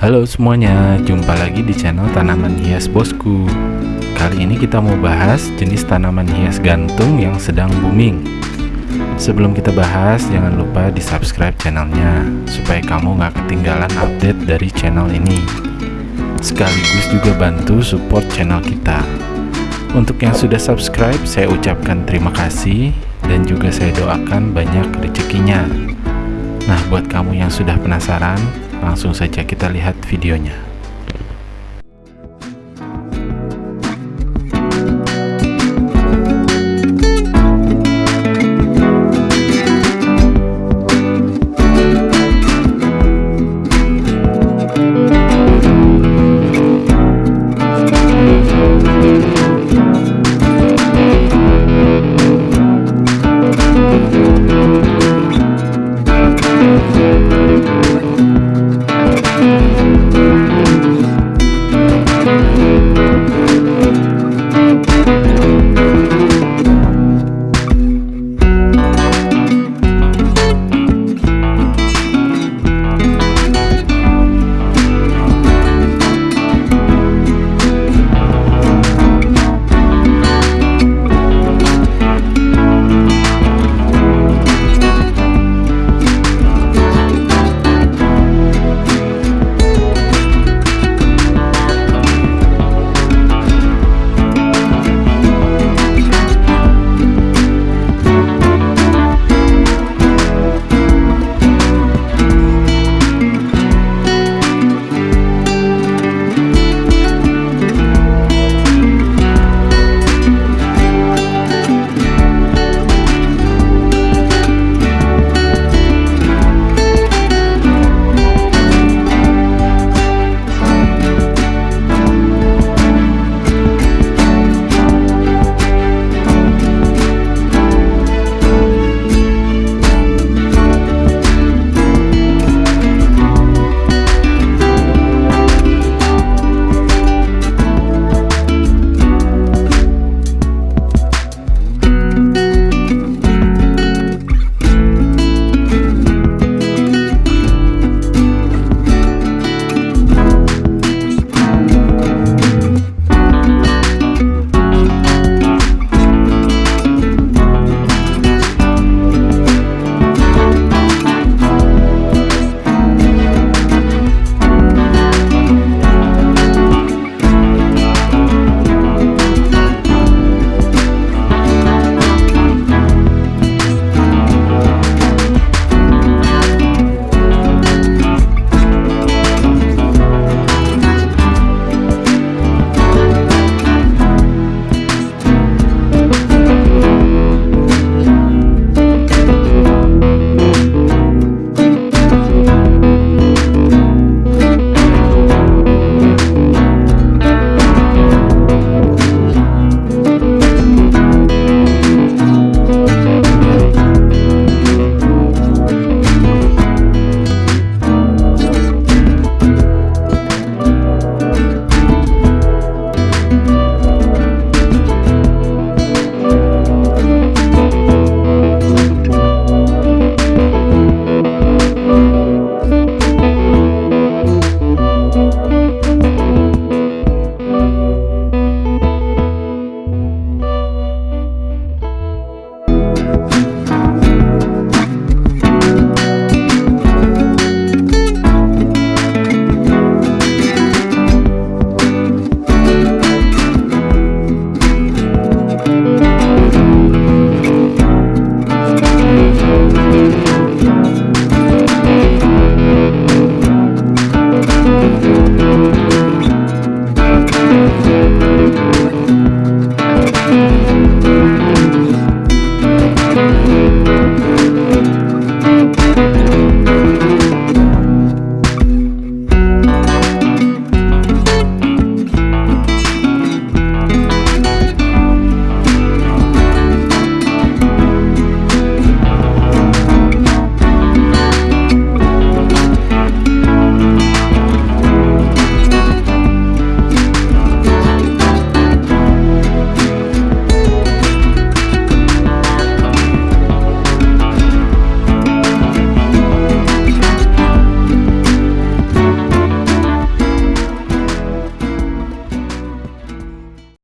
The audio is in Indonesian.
Halo semuanya, jumpa lagi di channel tanaman hias bosku. Kali ini kita mau bahas jenis tanaman hias gantung yang sedang booming. Sebelum kita bahas, jangan lupa di subscribe channelnya Supaya kamu gak ketinggalan update dari channel ini. Sekaligus juga bantu support channel kita. Untuk yang sudah subscribe, saya ucapkan terima kasih Dan juga saya doakan banyak rezekinya. Nah, buat kamu yang sudah penasaran, Langsung saja kita lihat videonya.